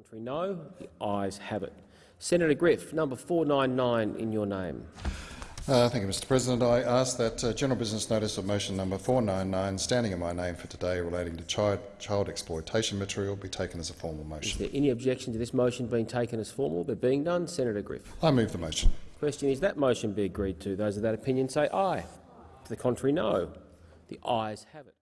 Contrary, no. The ayes have it. Senator Griff, number 499 in your name. Uh, thank you, Mr President. I ask that uh, general business notice of motion number 499, standing in my name for today, relating to child, child exploitation material, be taken as a formal motion. Is there any objection to this motion being taken as formal? There being done, Senator Griff. I move the motion. Question is that motion be agreed to. Those of that opinion say aye. To the contrary, no. The ayes have it.